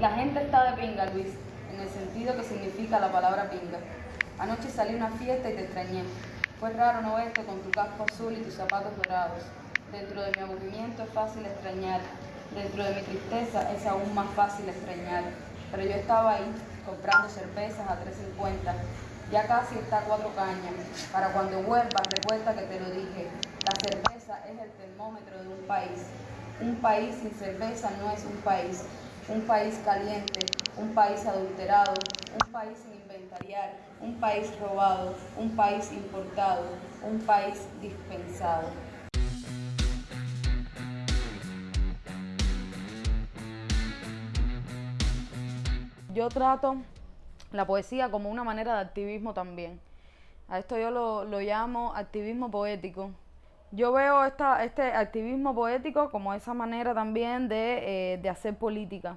La gente está de pinga, Luis, en el sentido que significa la palabra pinga. Anoche salí a una fiesta y te extrañé. Fue raro no verte con tu casco azul y tus zapatos dorados. Dentro de mi aburrimiento es fácil extrañar. Dentro de mi tristeza es aún más fácil extrañar. Pero yo estaba ahí, comprando cervezas a 3.50. Ya casi está cuatro cañas. Para cuando vuelvas, recuerda que te lo dije. La cerveza es el termómetro de un país. Un país sin cerveza no es un país. Un país caliente, un país adulterado, un país sin inventariar, un país robado, un país importado, un país dispensado. Yo trato la poesía como una manera de activismo también. A esto yo lo, llamo activismo poético. Yo veo esta, este activismo poético como esa manera también de, eh, de, hacer política.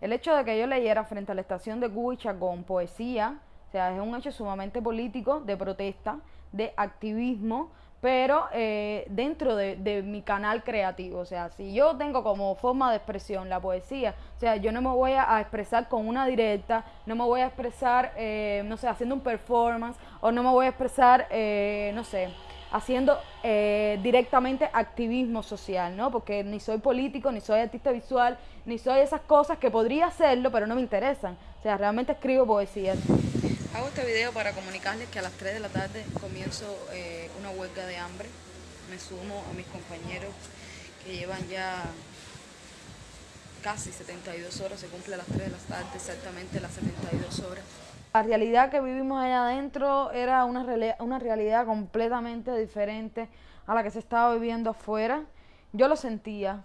El hecho de que yo leyera frente a la estación de Cuicha con poesía, o sea, es un hecho sumamente político, de protesta, de activismo, pero eh, dentro de, de, mi canal creativo. O sea, si yo tengo como forma de expresión la poesía, o sea, yo no me voy a, a expresar con una directa, no me voy a expresar, eh, no sé, haciendo un performance, o no me voy a expresar, eh, no sé, haciendo eh, directamente activismo social, ¿no? Porque ni soy político, ni soy artista visual, ni soy esas cosas que podría hacerlo, pero no me interesan. O sea, realmente escribo poesía. Hago este video para comunicarles que a las 3 de la tarde comienzo eh, una huelga de hambre. Me sumo a mis compañeros que llevan ya casi 72 horas, se cumple a las 3 de la tarde exactamente las 72 horas. La realidad que vivimos allá adentro era una, una realidad completamente diferente a la que se estaba viviendo afuera. Yo lo sentía.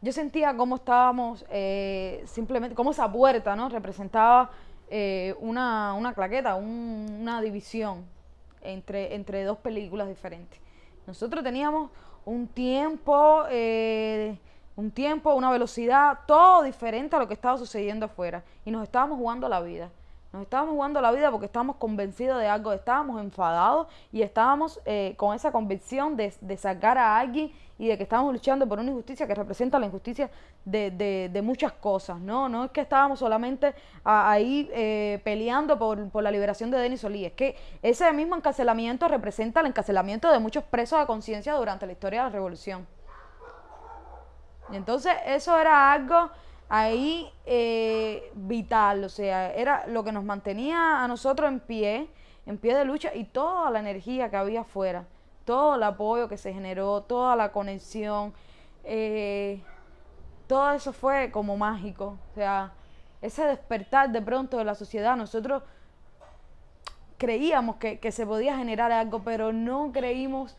Yo sentía cómo estábamos, eh, simplemente, cómo esa puerta ¿no? representaba eh, una, una, claqueta, un, una división entre, entre dos películas diferentes. Nosotros teníamos un tiempo, eh, un tiempo, una velocidad, todo diferente a lo que estaba sucediendo afuera. Y nos estábamos jugando la vida. Nos estábamos jugando la vida porque estábamos convencidos de algo, estábamos enfadados y estábamos eh, con esa convicción de, sacar a alguien y de que estábamos luchando por una injusticia que representa la injusticia de, de, de muchas cosas, ¿no? No es que estábamos solamente ahí eh, peleando por, por, la liberación de Denis Solí, es que ese mismo encarcelamiento representa el encarcelamiento de muchos presos de conciencia durante la historia de la revolución. Y entonces eso era algo ahí eh, vital, o sea, era lo que nos mantenía a nosotros en pie, en pie de lucha y toda la energía que había afuera, todo el apoyo que se generó, toda la conexión, eh, todo eso fue como mágico, o sea, ese despertar de pronto de la sociedad, nosotros creíamos que, que se podía generar algo, pero no creímos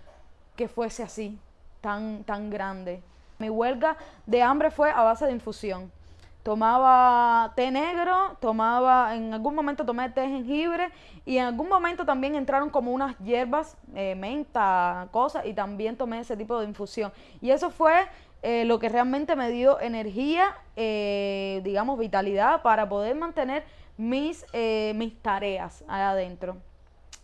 que fuese así, tan, tan grande. Mi huelga de hambre fue a base de infusión tomaba té negro, tomaba, en algún momento tomé té jengibre y en algún momento también entraron como unas hierbas, eh, menta, cosas, y también tomé ese tipo de infusión. Y eso fue eh, lo que realmente me dio energía, eh, digamos, vitalidad para poder mantener mis, mis tareas allá adentro.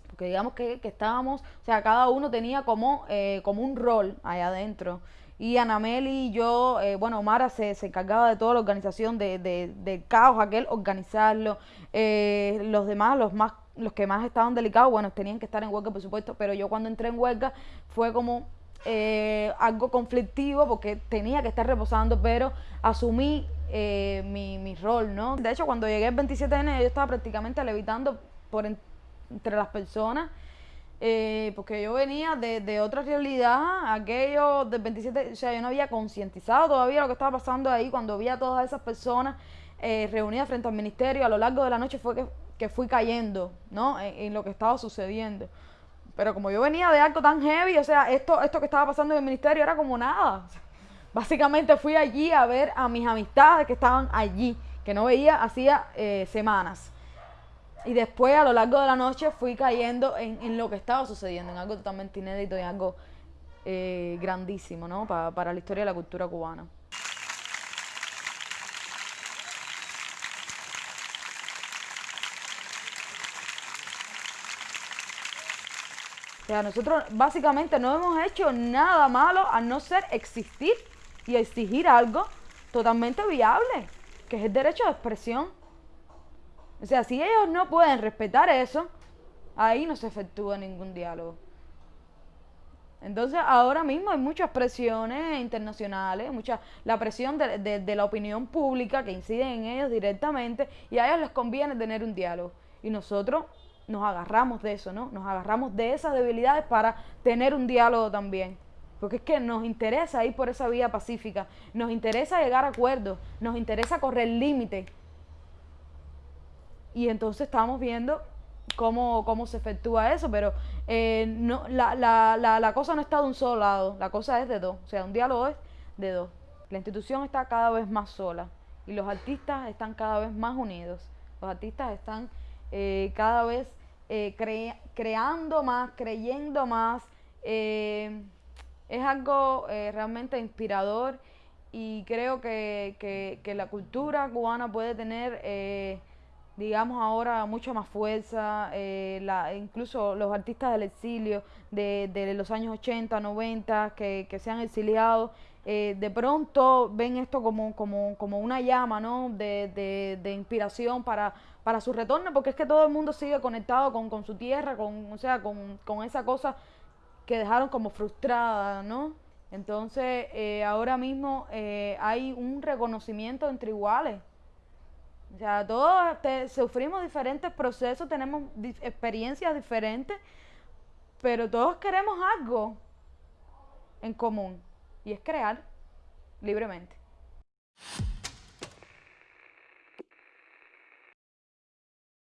Porque digamos que, que, estábamos, o sea, cada uno tenía como, como un rol allá adentro y Anameli y yo, eh, bueno, Mara se, se, encargaba de toda la organización de, de, de caos, aquel organizarlo, eh, los demás, los más, los que más estaban delicados, bueno, tenían que estar en huelga, por supuesto, pero yo cuando entré en huelga fue como eh, algo conflictivo porque tenía que estar reposando, pero asumí eh, mi, mi, rol, ¿no? De hecho, cuando llegué el 27 de enero, yo estaba prácticamente levitando por en, entre las personas eh, porque yo venía de, de, otra realidad, aquello del 27, o sea, yo no había concientizado todavía lo que estaba pasando ahí cuando vi a todas esas personas eh, reunidas frente al ministerio, a lo largo de la noche fue que, que fui cayendo, ¿no? En, lo que estaba sucediendo. Pero como yo venía de algo tan heavy, o sea, esto, esto que estaba pasando en el ministerio era como nada. Básicamente fui allí a ver a mis amistades que estaban allí, que no veía hacía eh, semanas. Y después, a lo largo de la noche, fui cayendo en, en lo que estaba sucediendo, en algo totalmente inédito y algo eh, grandísimo, ¿no? Pa, para la historia de la cultura cubana. O sea, nosotros básicamente no hemos hecho nada malo a no ser existir y exigir algo totalmente viable. que es el derecho de expresión. O sea, si ellos no pueden respetar eso, ahí no se efectúa ningún diálogo. Entonces, ahora mismo hay muchas presiones internacionales, mucha, la presión de, de, la opinión pública que incide en ellos directamente y a ellos les conviene tener un diálogo. Y nosotros nos agarramos de eso, ¿no? Nos agarramos de esas debilidades para tener un diálogo también. Porque es que nos interesa ir por esa vía pacífica, nos interesa llegar a acuerdos, nos interesa correr límite. Y entonces estamos viendo cómo, cómo se efectúa eso, pero eh, no, la, la, la, la, cosa no está de un solo lado, la cosa es de dos, o sea, un diálogo es de dos. La institución está cada vez más sola y los artistas están cada vez más unidos, los artistas están eh, cada vez eh, creando más, creyendo más. es algo realmente inspirador y creo que, que, la cultura cubana puede tener digamos ahora mucha más fuerza, eh, la, incluso los artistas del exilio de, de los años 80, 90, que, que se han exiliado, eh, de pronto ven esto como, como, como una llama ¿no? de, de, de, inspiración para, para su retorno, porque es que todo el mundo sigue conectado con, con su tierra, con, o sea, con, con esa cosa que dejaron como frustrada, ¿no? Entonces, eh, ahora mismo hay un reconocimiento entre iguales. O sea, todos sufrimos diferentes procesos, tenemos experiencias diferentes, pero todos queremos algo en común y es crear libremente.